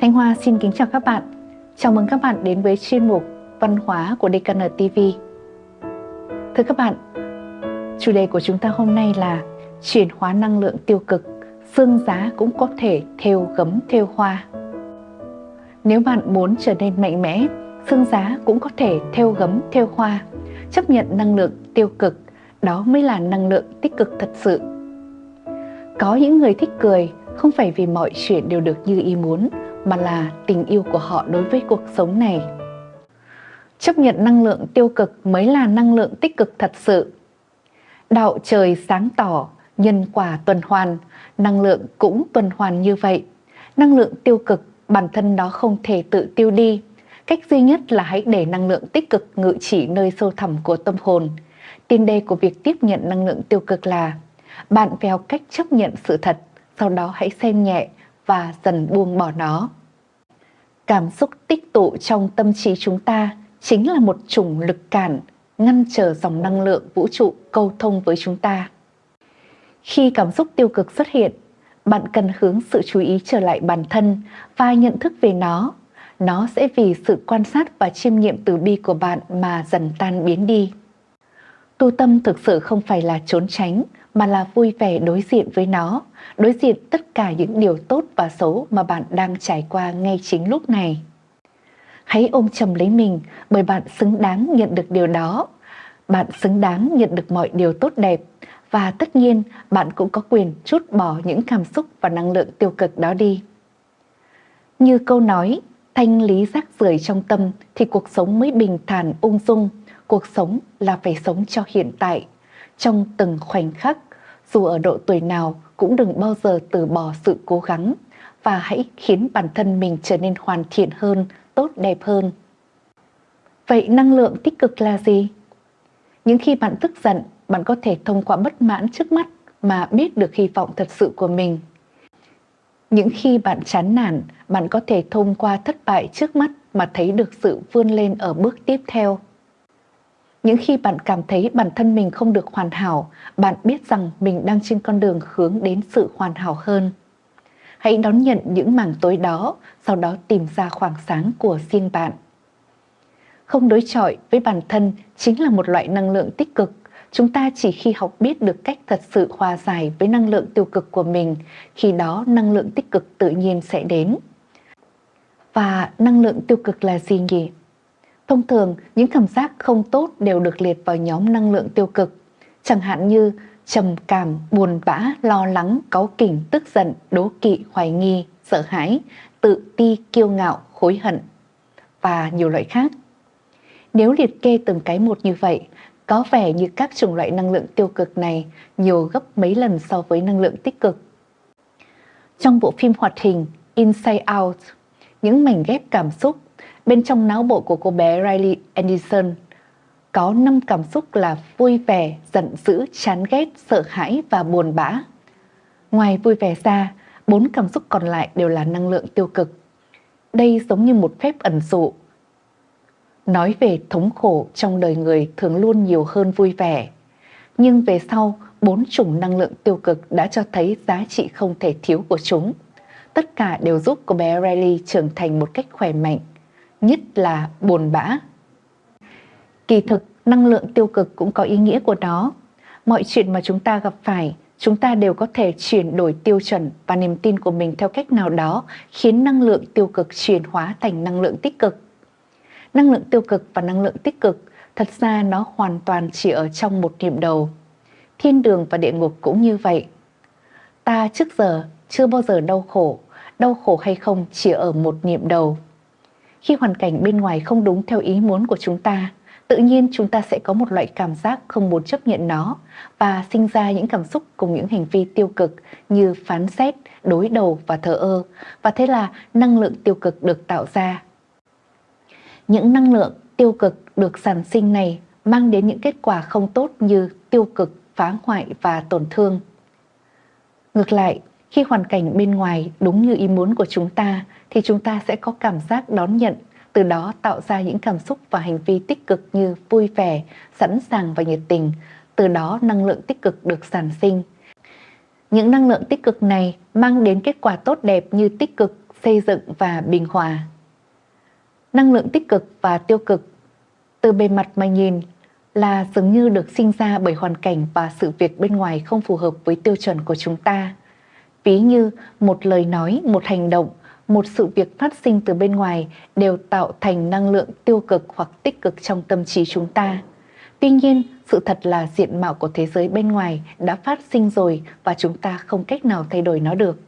Thanh Hoa xin kính chào các bạn. Chào mừng các bạn đến với chuyên mục Văn hóa của DKN TV. Thưa các bạn, chủ đề của chúng ta hôm nay là chuyển hóa năng lượng tiêu cực, xương giá cũng có thể theo gấm theo hoa. Nếu bạn muốn trở nên mạnh mẽ, xương giá cũng có thể theo gấm theo hoa. Chấp nhận năng lượng tiêu cực, đó mới là năng lượng tích cực thật sự. Có những người thích cười không phải vì mọi chuyện đều được như ý muốn, mà là tình yêu của họ đối với cuộc sống này. Chấp nhận năng lượng tiêu cực mới là năng lượng tích cực thật sự. Đạo trời sáng tỏ, nhân quả tuần hoàn, năng lượng cũng tuần hoàn như vậy. Năng lượng tiêu cực bản thân đó không thể tự tiêu đi. Cách duy nhất là hãy để năng lượng tích cực ngự trị nơi sâu thẳm của tâm hồn. Tiền đề của việc tiếp nhận năng lượng tiêu cực là bạn phải học cách chấp nhận sự thật, sau đó hãy xem nhẹ và dần buông bỏ nó. Cảm xúc tích tụ trong tâm trí chúng ta chính là một chủng lực cản ngăn trở dòng năng lượng vũ trụ câu thông với chúng ta. Khi cảm xúc tiêu cực xuất hiện, bạn cần hướng sự chú ý trở lại bản thân và nhận thức về nó. Nó sẽ vì sự quan sát và chiêm nghiệm từ bi của bạn mà dần tan biến đi. Tu tâm thực sự không phải là trốn tránh, mà là vui vẻ đối diện với nó, đối diện tất cả những điều tốt và xấu mà bạn đang trải qua ngay chính lúc này. Hãy ôm chầm lấy mình bởi bạn xứng đáng nhận được điều đó. Bạn xứng đáng nhận được mọi điều tốt đẹp và tất nhiên bạn cũng có quyền chút bỏ những cảm xúc và năng lượng tiêu cực đó đi. Như câu nói, thanh lý rác rưởi trong tâm thì cuộc sống mới bình thản ung dung, cuộc sống là phải sống cho hiện tại, trong từng khoảnh khắc, dù ở độ tuổi nào cũng đừng bao giờ từ bỏ sự cố gắng và hãy khiến bản thân mình trở nên hoàn thiện hơn, tốt đẹp hơn. Vậy năng lượng tích cực là gì? Những khi bạn tức giận, bạn có thể thông qua bất mãn trước mắt mà biết được hy vọng thật sự của mình. Những khi bạn chán nản, bạn có thể thông qua thất bại trước mắt mà thấy được sự vươn lên ở bước tiếp theo. Những khi bạn cảm thấy bản thân mình không được hoàn hảo, bạn biết rằng mình đang trên con đường hướng đến sự hoàn hảo hơn. Hãy đón nhận những mảng tối đó, sau đó tìm ra khoảng sáng của riêng bạn. Không đối chọi với bản thân chính là một loại năng lượng tích cực. Chúng ta chỉ khi học biết được cách thật sự hòa giải với năng lượng tiêu cực của mình, khi đó năng lượng tích cực tự nhiên sẽ đến. Và năng lượng tiêu cực là gì nhỉ? Thông thường, những cảm giác không tốt đều được liệt vào nhóm năng lượng tiêu cực, chẳng hạn như trầm cảm, buồn bã, lo lắng, cáu kỉnh, tức giận, đố kỵ, hoài nghi, sợ hãi, tự ti, kiêu ngạo, hối hận và nhiều loại khác. Nếu liệt kê từng cái một như vậy, có vẻ như các chủng loại năng lượng tiêu cực này nhiều gấp mấy lần so với năng lượng tích cực. Trong bộ phim hoạt hình Inside Out, những mảnh ghép cảm xúc Bên trong não bộ của cô bé Riley Anderson có 5 cảm xúc là vui vẻ, giận dữ, chán ghét, sợ hãi và buồn bã. Ngoài vui vẻ ra, bốn cảm xúc còn lại đều là năng lượng tiêu cực. Đây giống như một phép ẩn dụ. Nói về thống khổ trong đời người thường luôn nhiều hơn vui vẻ. Nhưng về sau, bốn chủng năng lượng tiêu cực đã cho thấy giá trị không thể thiếu của chúng. Tất cả đều giúp cô bé Riley trưởng thành một cách khỏe mạnh, nhất là buồn bã. Kỳ thực, năng lượng tiêu cực cũng có ý nghĩa của nó. Mọi chuyện mà chúng ta gặp phải, chúng ta đều có thể chuyển đổi tiêu chuẩn và niềm tin của mình theo cách nào đó khiến năng lượng tiêu cực chuyển hóa thành năng lượng tích cực. Năng lượng tiêu cực và năng lượng tích cực thật ra nó hoàn toàn chỉ ở trong một niệm đầu. Thiên đường và địa ngục cũng như vậy. Ta trước giờ chưa bao giờ đau khổ, đau khổ hay không chỉ ở một niệm đầu. Khi hoàn cảnh bên ngoài không đúng theo ý muốn của chúng ta, tự nhiên chúng ta sẽ có một loại cảm giác không muốn chấp nhận nó và sinh ra những cảm xúc cùng những hành vi tiêu cực như phán xét, đối đầu và thờ ơ. Và thế là năng lượng tiêu cực được tạo ra. Những năng lượng tiêu cực được sản sinh này mang đến những kết quả không tốt như tiêu cực, phá hoại và tổn thương. Ngược lại, khi hoàn cảnh bên ngoài đúng như ý muốn của chúng ta thì chúng ta sẽ có cảm giác đón nhận, từ đó tạo ra những cảm xúc và hành vi tích cực như vui vẻ, sẵn sàng và nhiệt tình, từ đó năng lượng tích cực được sản sinh. Những năng lượng tích cực này mang đến kết quả tốt đẹp như tích cực, xây dựng và bình hòa. Năng lượng tích cực và tiêu cực từ bề mặt mà nhìn là dường như được sinh ra bởi hoàn cảnh và sự việc bên ngoài không phù hợp với tiêu chuẩn của chúng ta. Ví như một lời nói, một hành động, một sự việc phát sinh từ bên ngoài đều tạo thành năng lượng tiêu cực hoặc tích cực trong tâm trí chúng ta. Tuy nhiên, sự thật là diện mạo của thế giới bên ngoài đã phát sinh rồi và chúng ta không cách nào thay đổi nó được.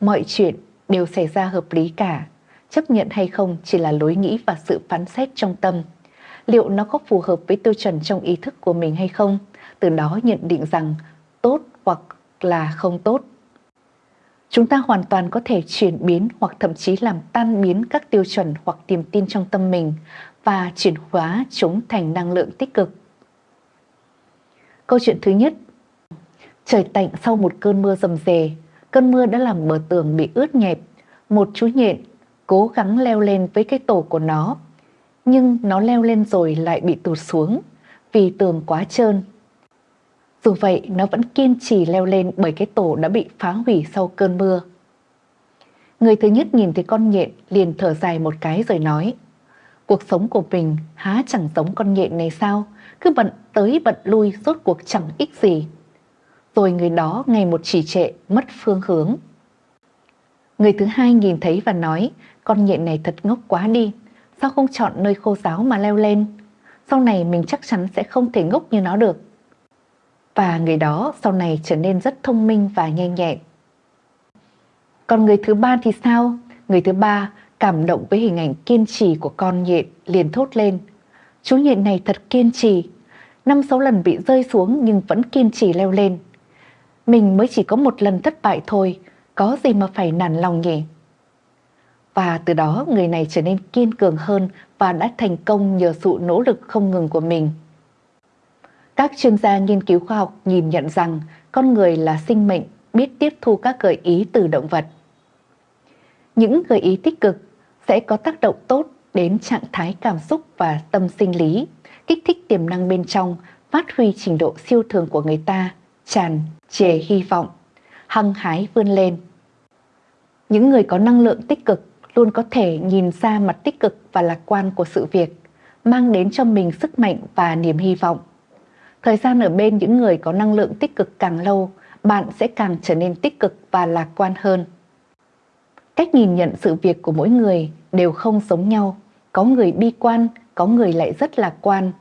Mọi chuyện đều xảy ra hợp lý cả. Chấp nhận hay không chỉ là lối nghĩ và sự phán xét trong tâm. Liệu nó có phù hợp với tiêu chuẩn trong ý thức của mình hay không? Từ đó nhận định rằng tốt hoặc là không tốt. Chúng ta hoàn toàn có thể chuyển biến hoặc thậm chí làm tan biến các tiêu chuẩn hoặc niềm tin trong tâm mình và chuyển hóa chúng thành năng lượng tích cực. Câu chuyện thứ nhất Trời tạnh sau một cơn mưa rầm rề, cơn mưa đã làm bờ tường bị ướt nhẹp. Một chú nhện cố gắng leo lên với cái tổ của nó, nhưng nó leo lên rồi lại bị tụt xuống vì tường quá trơn. Dù vậy, nó vẫn kiên trì leo lên bởi cái tổ đã bị phá hủy sau cơn mưa. Người thứ nhất nhìn thấy con nhện liền thở dài một cái rồi nói Cuộc sống của mình há chẳng giống con nhện này sao? Cứ bận tới bận lui rốt cuộc chẳng ích gì. Rồi người đó ngày một trì trệ, mất phương hướng. Người thứ hai nhìn thấy và nói, con nhện này thật ngốc quá đi, sao không chọn nơi khô giáo mà leo lên? Sau này mình chắc chắn sẽ không thể ngốc như nó được. Và người đó sau này trở nên rất thông minh và nhanh nhẹn. Còn người thứ ba thì sao? Người thứ ba cảm động với hình ảnh kiên trì của con nhện liền thốt lên. Chú nhện này thật kiên trì, năm sáu lần bị rơi xuống nhưng vẫn kiên trì leo lên. Mình mới chỉ có một lần thất bại thôi, có gì mà phải nản lòng nhỉ? Và từ đó người này trở nên kiên cường hơn và đã thành công nhờ sự nỗ lực không ngừng của mình. Các chuyên gia nghiên cứu khoa học nhìn nhận rằng con người là sinh mệnh biết tiếp thu các gợi ý từ động vật. Những gợi ý tích cực sẽ có tác động tốt đến trạng thái cảm xúc và tâm sinh lý, kích thích tiềm năng bên trong, phát huy trình độ siêu thường của người ta, tràn trề hy vọng, hăng hái vươn lên. Những người có năng lượng tích cực luôn có thể nhìn ra mặt tích cực và lạc quan của sự việc, mang đến cho mình sức mạnh và niềm hy vọng. Thời gian ở bên những người có năng lượng tích cực càng lâu, bạn sẽ càng trở nên tích cực và lạc quan hơn. Cách nhìn nhận sự việc của mỗi người đều không giống nhau, có người bi quan, có người lại rất lạc quan.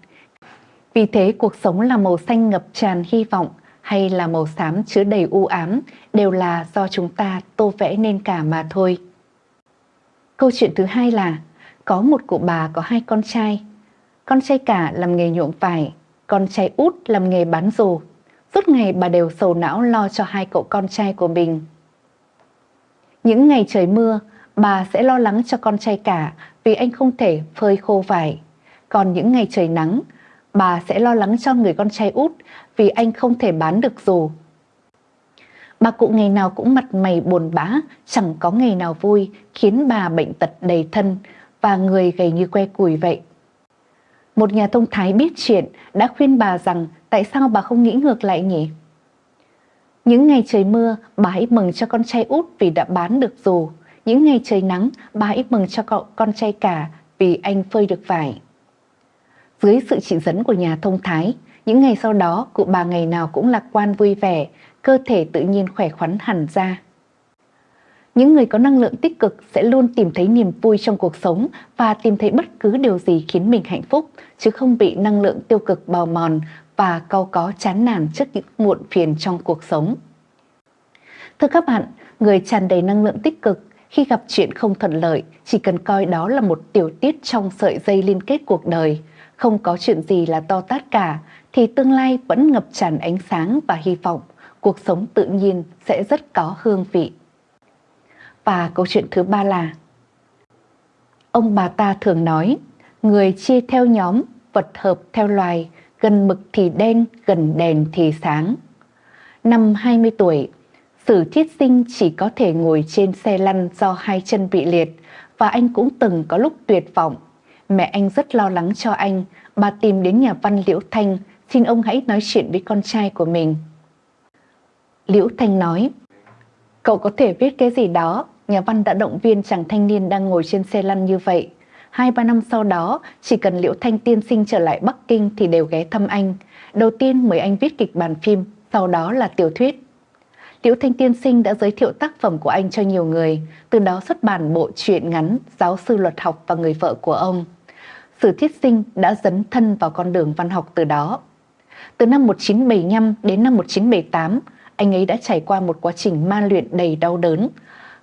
Vì thế cuộc sống là màu xanh ngập tràn hy vọng hay là màu xám chứa đầy u ám đều là do chúng ta tô vẽ nên cả mà thôi. Câu chuyện thứ hai là có một cụ bà có hai con trai. Con trai cả làm nghề nhuộm vải, con trai út làm nghề bán dù. Suốt ngày bà đều sầu não lo cho hai cậu con trai của mình. Những ngày trời mưa, bà sẽ lo lắng cho con trai cả vì anh không thể phơi khô vải. Còn những ngày trời nắng, bà sẽ lo lắng cho người con trai út vì anh không thể bán được dù. Bà cụ ngày nào cũng mặt mày buồn bã, chẳng có ngày nào vui, khiến bà bệnh tật đầy thân và người gầy như que củi vậy. Một nhà thông thái biết chuyện đã khuyên bà rằng tại sao bà không nghĩ ngược lại nhỉ? Những ngày trời mưa, bà hãy mừng cho con trai út vì đã bán được dù. Những ngày trời nắng, bà hãy mừng cho cậu con trai cả vì anh phơi được vải. Dưới sự chỉ dẫn của nhà thông thái, những ngày sau đó cụ bà ngày nào cũng lạc quan vui vẻ, cơ thể tự nhiên khỏe khoắn hẳn ra. Những người có năng lượng tích cực sẽ luôn tìm thấy niềm vui trong cuộc sống và tìm thấy bất cứ điều gì khiến mình hạnh phúc, chứ không bị năng lượng tiêu cực bào mòn và cau có chán nản trước những muộn phiền trong cuộc sống. Thưa các bạn, người tràn đầy năng lượng tích cực khi gặp chuyện không thuận lợi chỉ cần coi đó là một tiểu tiết trong sợi dây liên kết cuộc đời. Không có chuyện gì là to tát cả thì tương lai vẫn ngập tràn ánh sáng và hy vọng. Cuộc sống tự nhiên sẽ rất có hương vị. Và câu chuyện thứ ba là Ông bà ta thường nói, người chia theo nhóm, vật hợp theo loài, gần mực thì đen, gần đèn thì sáng. Năm 20 tuổi, Sử Thiết Sinh chỉ có thể ngồi trên xe lăn do hai chân bị liệt và anh cũng từng có lúc tuyệt vọng. Mẹ anh rất lo lắng cho anh, bà tìm đến nhà văn Liễu Thanh xin ông hãy nói chuyện với con trai của mình. Liễu Thanh nói, cậu có thể viết cái gì đó, nhà văn đã động viên chàng thanh niên đang ngồi trên xe lăn như vậy. Hai ba năm sau đó, chỉ cần Liễu Thanh tiên sinh trở lại Bắc Kinh thì đều ghé thăm anh. Đầu tiên mời anh viết kịch bản phim, sau đó là tiểu thuyết. Liễu Thanh tiên sinh đã giới thiệu tác phẩm của anh cho nhiều người, từ đó xuất bản bộ truyện ngắn Giáo sư luật học và người vợ của ông. Sử thiết sinh đã dấn thân vào con đường văn học từ đó. Từ năm 1975 đến năm 1978, anh ấy đã trải qua một quá trình ma luyện đầy đau đớn.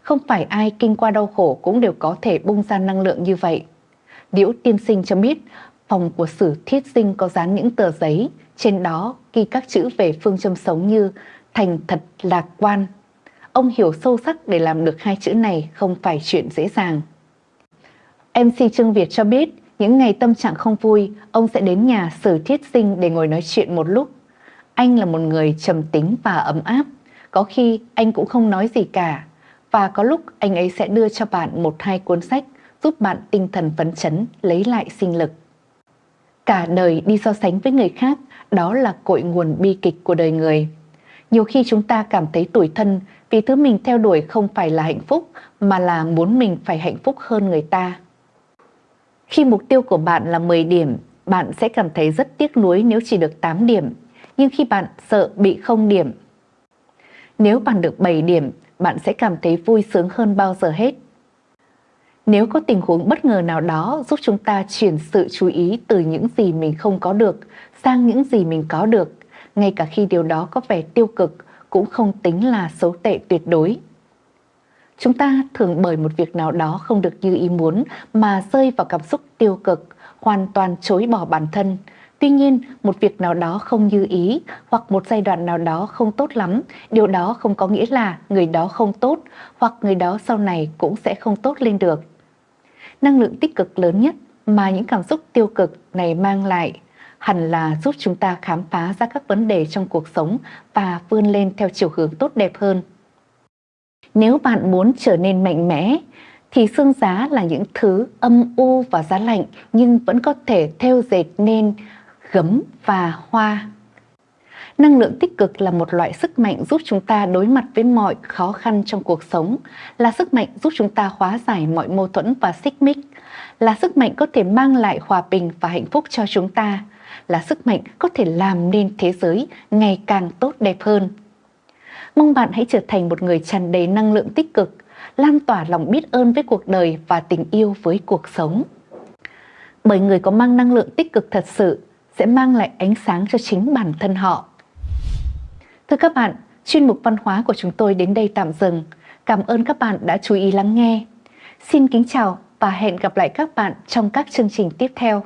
Không phải ai kinh qua đau khổ cũng đều có thể bung ra năng lượng như vậy. Liễu tiên sinh cho biết, phòng của sử thiết sinh có dán những tờ giấy, trên đó ghi các chữ về phương châm sống như thành thật lạc quan. Ông hiểu sâu sắc để làm được hai chữ này không phải chuyện dễ dàng. MC Trương Việt cho biết, những ngày tâm trạng không vui, ông sẽ đến nhà Sử Thiết Sinh để ngồi nói chuyện một lúc. Anh là một người trầm tính và ấm áp, có khi anh cũng không nói gì cả, và có lúc anh ấy sẽ đưa cho bạn một hai cuốn sách giúp bạn tinh thần phấn chấn, lấy lại sinh lực. Cả đời đi so sánh với người khác, đó là cội nguồn bi kịch của đời người. Nhiều khi chúng ta cảm thấy tủi thân vì thứ mình theo đuổi không phải là hạnh phúc mà là muốn mình phải hạnh phúc hơn người ta. Khi mục tiêu của bạn là 10 điểm, bạn sẽ cảm thấy rất tiếc nuối nếu chỉ được 8 điểm. Nhưng khi bạn sợ bị không điểm, nếu bạn được 7 điểm, bạn sẽ cảm thấy vui sướng hơn bao giờ hết. Nếu có tình huống bất ngờ nào đó giúp chúng ta chuyển sự chú ý từ những gì mình không có được sang những gì mình có được, ngay cả khi điều đó có vẻ tiêu cực cũng không tính là xấu tệ tuyệt đối. Chúng ta thường bởi một việc nào đó không được như ý muốn mà rơi vào cảm xúc tiêu cực, hoàn toàn chối bỏ bản thân. Tuy nhiên, một việc nào đó không như ý hoặc một giai đoạn nào đó không tốt lắm, điều đó không có nghĩa là người đó không tốt hoặc người đó sau này cũng sẽ không tốt lên được. Năng lượng tích cực lớn nhất mà những cảm xúc tiêu cực này mang lại hẳn là giúp chúng ta khám phá ra các vấn đề trong cuộc sống và vươn lên theo chiều hướng tốt đẹp hơn. Nếu bạn muốn trở nên mạnh mẽ, thì xương giá là những thứ âm u và giá lạnh nhưng vẫn có thể theo dệt nên gấm và hoa. Năng lượng tích cực là một loại sức mạnh giúp chúng ta đối mặt với mọi khó khăn trong cuộc sống, là sức mạnh giúp chúng ta hóa giải mọi mâu thuẫn và xích mích, là sức mạnh có thể mang lại hòa bình và hạnh phúc cho chúng ta, là sức mạnh có thể làm nên thế giới ngày càng tốt đẹp hơn. Mong bạn hãy trở thành một người tràn đầy năng lượng tích cực, lan tỏa lòng biết ơn với cuộc đời và tình yêu với cuộc sống. Bởi người có mang năng lượng tích cực thật sự sẽ mang lại ánh sáng cho chính bản thân họ. Thưa các bạn, chuyên mục văn hóa của chúng tôi đến đây tạm dừng. Cảm ơn các bạn đã chú ý lắng nghe. Xin kính chào và hẹn gặp lại các bạn trong các chương trình tiếp theo.